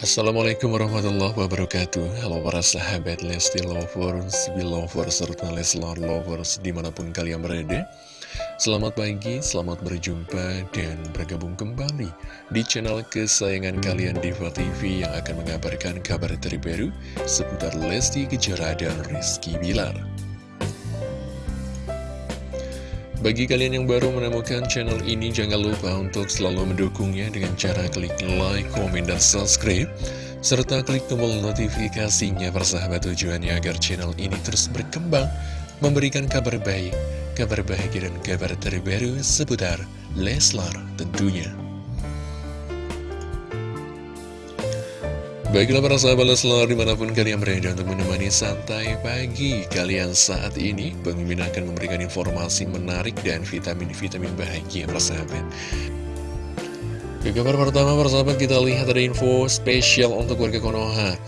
Assalamualaikum warahmatullahi wabarakatuh. Halo para sahabat Lesti Lovers, Belovers, serta Leslar Lovers di mana pun kalian berada. Selamat pagi, selamat berjumpa dan bergabung kembali di channel kesayangan kalian Diva TV yang akan mengabarkan kabar terbaru seputar Lesti Kejora dan Rizky Bilar bagi kalian yang baru menemukan channel ini, jangan lupa untuk selalu mendukungnya dengan cara klik like, komen, dan subscribe. Serta klik tombol notifikasinya persahabat tujuannya agar channel ini terus berkembang, memberikan kabar baik, kabar bahagia, dan kabar terbaru seputar Leslar tentunya. Baiklah para sahabat Leslar di mana pun kalian berada untuk menemani santai pagi kalian saat ini Mimin akan memberikan informasi menarik dan vitamin-vitamin bahagia para sahabat. Ke kabar pertama para sahabat kita lihat ada info spesial untuk warga Konoha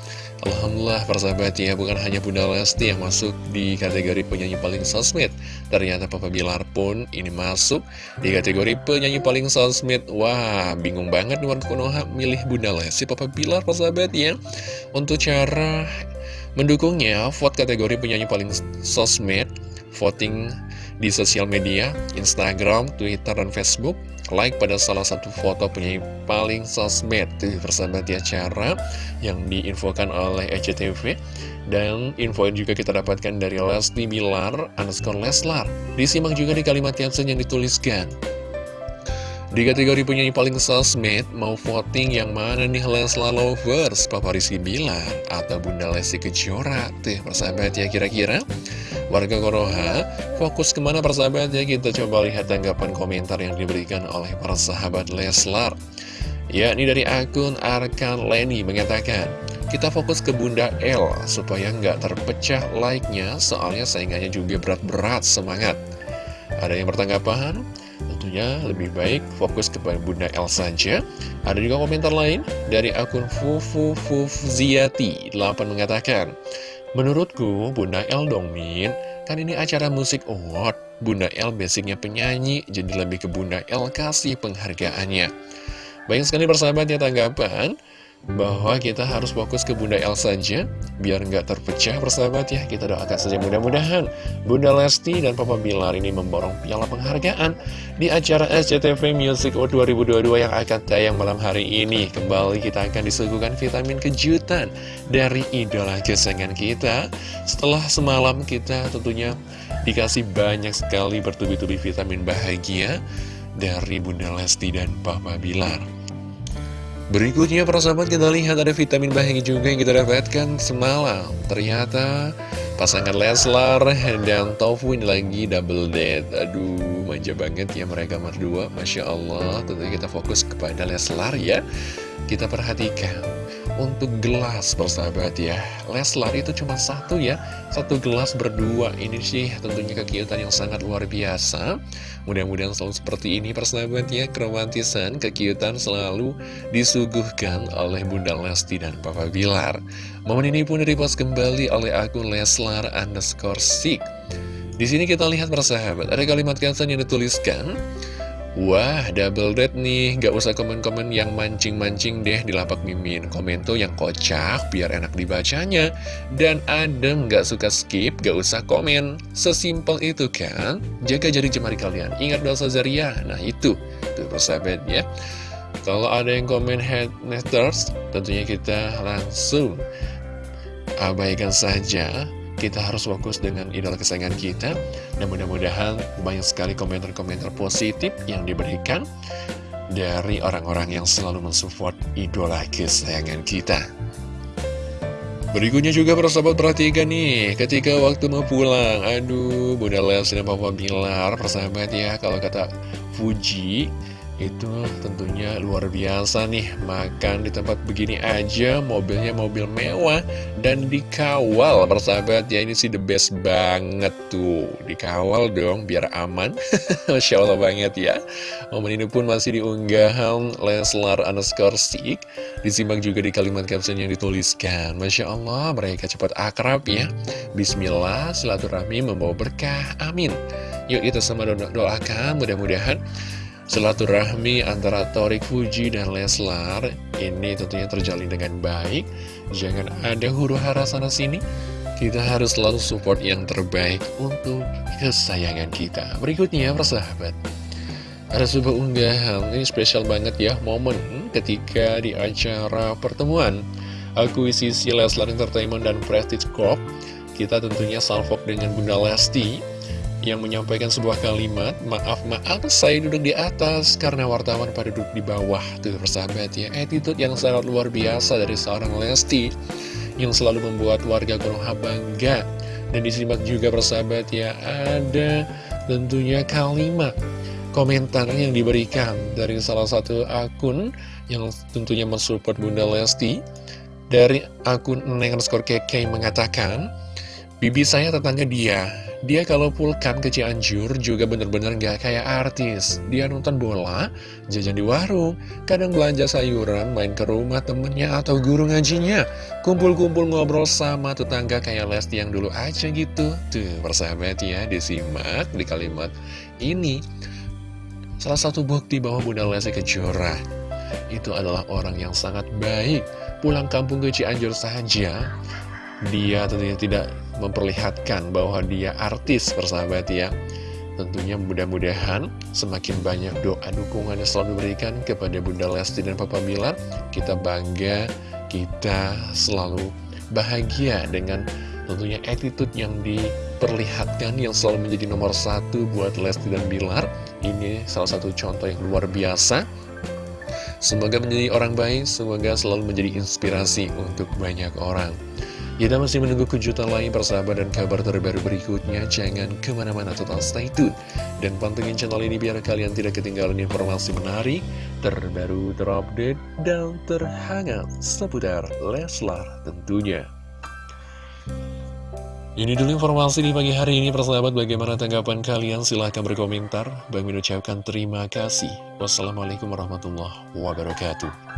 Alhamdulillah persahabat ya bukan hanya Bunda Lesti yang masuk di kategori penyanyi paling sosmed. Ternyata Papa Bilar pun ini masuk di kategori penyanyi paling sosmed. Wah bingung banget nih warga Konoha milih Bunda Lesti Papa Bilar persahabat ya. Untuk cara mendukungnya vote kategori penyanyi paling sosmed Voting di sosial media, Instagram, Twitter, dan Facebook like pada salah satu foto penyanyi paling sosmed Tuh persahabat ya cara yang diinfokan oleh ECTV Dan info juga kita dapatkan dari Lesti Bilar underscore Leslar. Disimak juga di kalimat caption yang dituliskan di kategori penyanyi paling sosmed, mau voting yang mana nih Leslar Lovers, Papa Rizky Bilar, atau Bunda Lesti Kejora? Tuh, persahabat ya kira-kira. Warga Koroha, fokus ke mana persahabat ya? Kita coba lihat tanggapan komentar yang diberikan oleh para sahabat Leslar. Ya, ini dari akun Arkan Leni mengatakan, kita fokus ke Bunda L supaya nggak terpecah like-nya, soalnya saingannya juga berat-berat semangat. Ada yang bertanggapan? Tentunya lebih baik fokus kepada Bunda L saja. Ada juga komentar lain dari akun Fufu Fufziati 8 mengatakan, Menurutku Bunda L dong Min, kan ini acara musik award. Bunda L basicnya penyanyi, jadi lebih ke Bunda L kasih penghargaannya. Banyak sekali persahabat ya tanggapan bahwa kita harus fokus ke Bunda El saja biar nggak terpecah persahabat ya. Kita doakan saja mudah-mudahan Bunda Lesti dan Papa Bilar ini memborong piala penghargaan di acara SCTV Music Award 2022 yang akan tayang malam hari ini. Kembali kita akan disuguhkan vitamin kejutan dari idola kesayangan kita. Setelah semalam kita tentunya dikasih banyak sekali bertubi-tubi vitamin bahagia dari Bunda Lesti dan Papa Bilar Berikutnya para sahabat kita lihat ada vitamin bahagia juga yang kita dapatkan semalam. Ternyata pasangan Leslar dan ini lagi double date. Aduh manja banget ya mereka berdua. Masya Allah tentunya kita fokus kepada Leslar ya Kita perhatikan. Untuk gelas persahabat ya. Leslar itu cuma satu ya. Satu gelas berdua. Ini sih tentunya kekiutan yang sangat luar biasa. Mudah-mudahan selalu seperti ini persahabat ya. Keromantisan, kekiutan selalu disuguhkan oleh Bunda Lesti dan Papa Bilar. Momen ini pun direpost kembali oleh akun Leslar underscore sik Di sini kita lihat persahabat Ada kalimat caption yang dituliskan Wah, double date nih, gak usah komen-komen yang mancing-mancing deh di lapak mimin. Komen tuh yang kocak, biar enak dibacanya. Dan adem, gak suka skip, gak usah komen. Sesimpel itu kan, jaga jari jemari kalian. Ingat dosa Zaria, nah itu, tuh persahabat ya Kalau ada yang komen head haters, tentunya kita langsung abaikan saja kita harus fokus dengan idola kesayangan kita. Dan mudah-mudahan banyak sekali komentar-komentar positif yang diberikan dari orang-orang yang selalu mensupport idola kesayangan kita. Berikutnya juga para sahabat perhatikan nih Ketika waktu mau pulang. Aduh Bunda Les dan Papa Bilar Persahabat ya Kalau kata Fuji itu tentunya luar biasa nih Makan di tempat begini aja Mobilnya mobil mewah Dan dikawal persahabat. Ya Ini sih the best banget tuh. Dikawal dong biar aman. Masya Allah banget ya. Momen ini pun masih diunggahan Leslar underscore stick Disimak juga di kalimat caption yang dituliskan. Masya Allah mereka cepat akrab ya. Bismillah silaturahmi membawa berkah. Amin. Yuk kita sama doakan mudah-mudahan Silaturahmi antara Torik Fuji dan Leslar ini tentunya terjalin dengan baik. Jangan ada huru hara sana sini. Kita harus selalu support yang terbaik untuk kesayangan kita. Berikutnya, persahabat. Ada sebuah unggahan, ini spesial banget ya, momen ketika di acara pertemuan akuisisi Leslar Entertainment dan Prestige Corp. Kita tentunya salvok dengan Bunda Lesti yang menyampaikan sebuah kalimat, maaf, maaf, saya duduk di atas karena wartawan pada duduk di bawah. Tuh persahabat ya, attitude yang sangat luar biasa dari seorang Lesti yang selalu membuat warga Konoha bangga. Dan disimak juga persahabat ya, ada tentunya kalimat komentar yang diberikan dari salah satu akun yang tentunya mensupport Bunda Lesti. Dari akun Neng underscore keke mengatakan, Bibi saya tetangga dia, dia kalau pulkan ke Cianjur juga bener-bener gak kayak artis. Dia nonton bola, jajan di warung, kadang belanja sayuran, main ke rumah temennya atau guru ngajinya. Kumpul-kumpul ngobrol sama tetangga kayak Lesti yang dulu aja gitu. Tuh, persahabat ya, disimak di kalimat ini. Salah satu bukti bahwa Bunda Lesti Kejora itu adalah orang yang sangat baik. Pulang kampung ke Cianjur saja, dia tentunya tidak memperlihatkan bahwa dia artis persahabat ya. Tentunya mudah-mudahan semakin banyak doa dukungan yang selalu diberikan kepada Bunda Lesti dan Papa Bilar Kita bangga, kita selalu bahagia dengan tentunya attitude yang diperlihatkan yang selalu menjadi nomor satu buat Lesti dan Bilar. Ini salah satu contoh yang luar biasa. Semoga menjadi orang baik, semoga selalu menjadi inspirasi untuk banyak orang kita masih menunggu kejutan lain persahabat dan kabar terbaru berikutnya. Jangan ke mana-mana total stay tune. Dan pantengin channel ini biar kalian tidak ketinggalan informasi menarik, terbaru, terupdate, dan terhangat seputar Leslar tentunya. Ini dulu informasi di pagi hari ini persahabat bagaimana tanggapan kalian silahkan berkomentar Bang mengucapkan terima kasih Wassalamualaikum warahmatullahi wabarakatuh